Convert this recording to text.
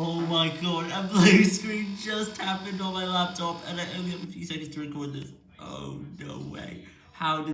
Oh my god, a blue screen just happened on my laptop and I only have a few seconds to record this. Oh, no way. How did